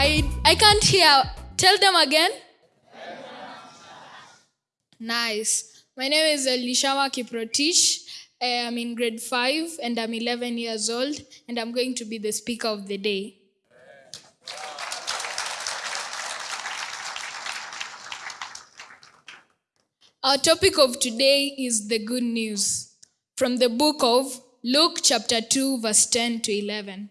I, I can't hear. Tell them again. Nice. My name is Elishama Kiprotich. I am in grade 5 and I'm 11 years old and I'm going to be the speaker of the day. Our topic of today is the good news from the book of Luke, chapter 2, verse 10 to 11.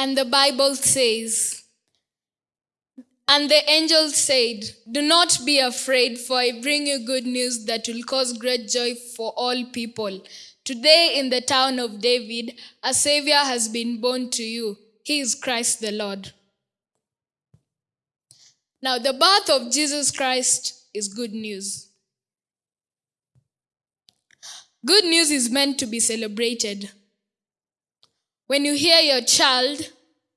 And the Bible says, And the angel said, Do not be afraid, for I bring you good news that will cause great joy for all people. Today, in the town of David, a Savior has been born to you. He is Christ the Lord. Now, the birth of Jesus Christ is good news. Good news is meant to be celebrated. When you hear your child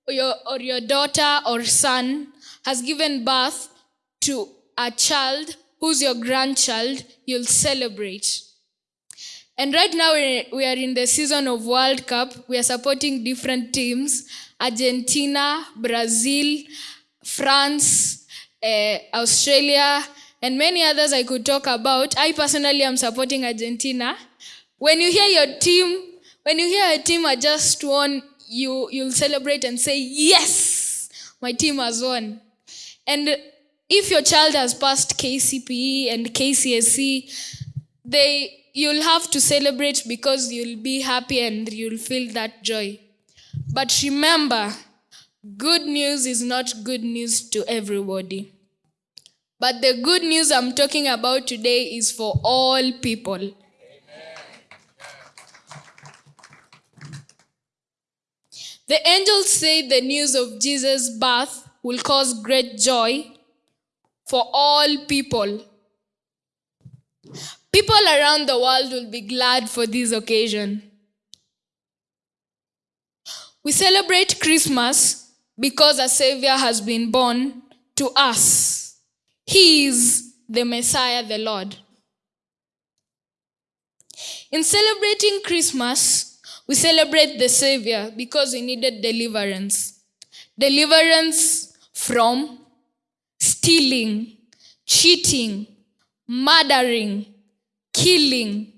or your, or your daughter or son has given birth to a child who's your grandchild, you'll celebrate. And right now we're- in the season of World Cup. We are supporting different teams Argentina, Brazil, France, eh, Australia, and many others I could talk about. I personally am supporting Argentina. When you hear your team, when you hear a team had just won, you, you'll celebrate and say, Yes, my team has won. And if your child has passed KCPE and KCSE, they you'll have to celebrate because you'll be happy and you'll feel that joy. But remember, good news is not good news to everybody. But the good news I'm talking about today is for all people. The angels say the news of Jesus' birth will cause great joy for all people. People around the world will be glad for this occasion. We celebrate Christmas because a Savior has been born to us. He is the Messiah, the Lord. In celebrating Christmas, we celebrate the Savior because we needed deliverance. Deliverance from stealing, cheating, murdering, killing,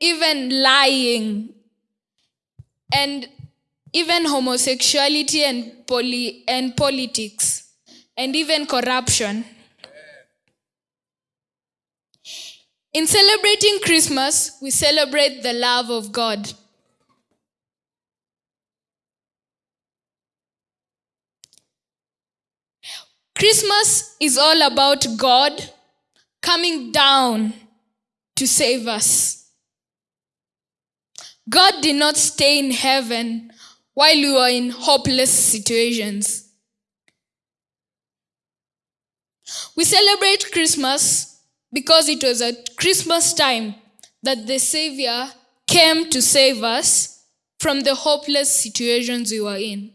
even lying, and even homosexuality and, poly- and politics, and even corruption. In celebrating Christmas, we celebrate the love of God. Christmas is all about God coming down to save us. God did not stay in heaven while we were in hopeless situations. We celebrate Christmas because it was at Christmas time that the Savior came to save us from the hopeless situations we were in.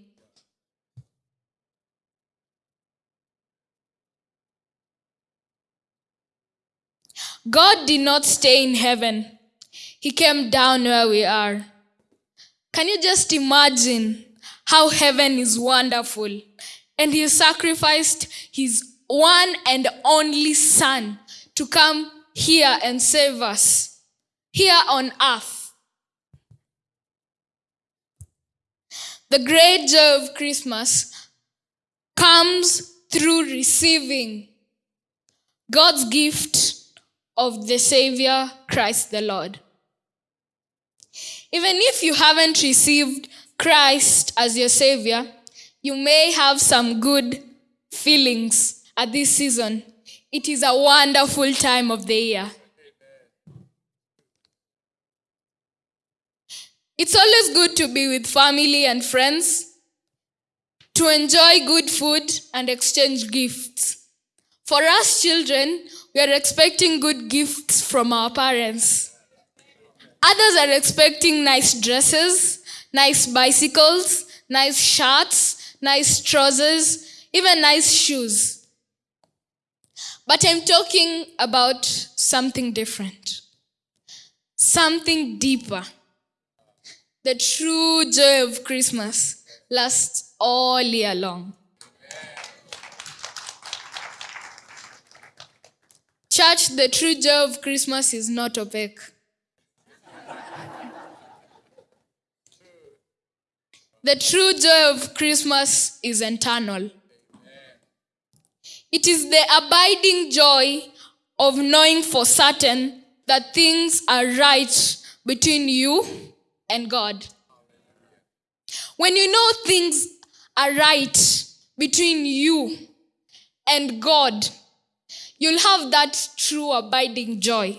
God did not stay in heaven, He came down where we are. Can you just imagine how heaven is wonderful? And He sacrificed His one and only Son to come here and save us, here on earth. The great joy of Christmas comes through receiving God's gift of the Savior, Christ the Lord. Even if you haven't received Christ as your Savior, you may have some good feelings at this season. It is a wonderful time of the year. It's always good to be with family and friends, to enjoy good food and exchange gifts. For us children, we are expecting good gifts from our parents. Others are expecting nice dresses, nice bicycles, nice shirts, nice trousers, even nice shoes. But I'm talking about something different, something deeper. The true joy of Christmas lasts all year long. Church, the true joy of Christmas is not opaque. The true joy of Christmas is internal. It is the abiding joy of knowing for certain that things are right between you and God. When you know things are right between you and God, you'll have that true abiding joy.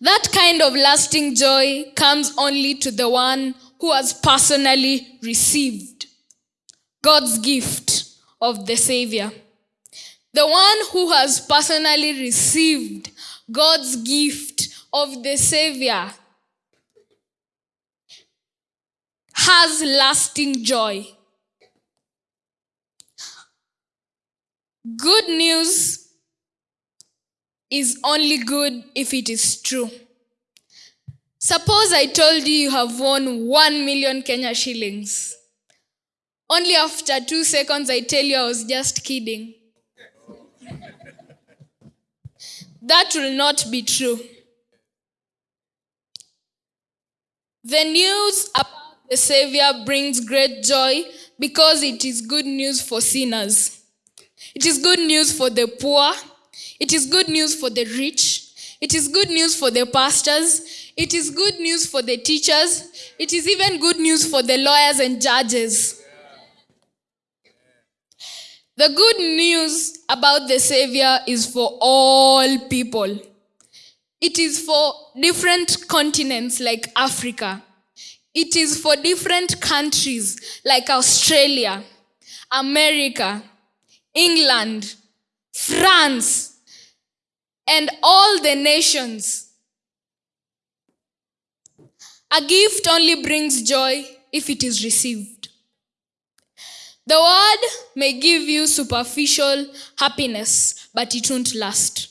That kind of lasting joy comes only to the one who has personally received God's gift of the Savior. The one who has personally received God's gift of the Savior has lasting joy. Good news is only good if it is true. Suppose I told you you have won 1 million Kenya shillings. Only after two seconds I tell you I was just kidding. that will not be true. The news about the Savior brings great joy because it is good news for sinners. It is good news for the poor. It is good news for the rich. It is good news for the pastors. It is good news for the teachers. It is even good news for the lawyers and judges. The good news about the Savior is for all people. It is for different continents like Africa. It is for different countries like Australia, America, England, France, and all the nations. A gift only brings joy if it is received. The word may give you superficial happiness, but it won't last.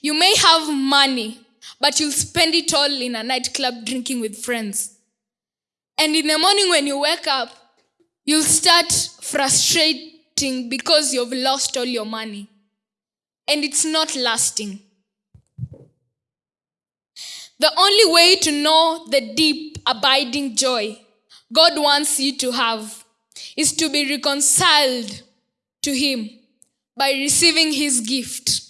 You may have money, but you'll spend it all in a nightclub drinking with friends. And in the morning when you wake up, you'll start frustrating because you've lost all your money and it's not lasting. The only way to know the deep, abiding joy God wants you to have is to be reconciled to Him by receiving His gift,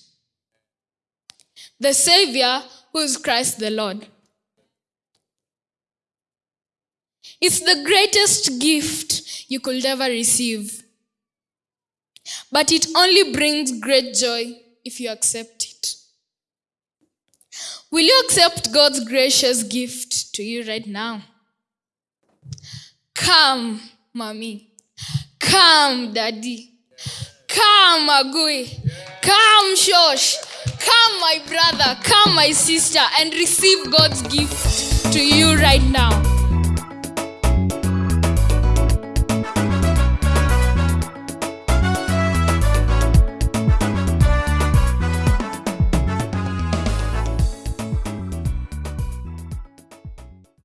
the Savior who is Christ the Lord. It's the greatest gift you could ever receive. But it only brings great joy if you accept it. Will you accept God's gracious gift to you right now? Come, mommy. Come, daddy. Come, Agui. Come, Shosh. Come, my brother. Come, my sister, and receive God's gift to you right now.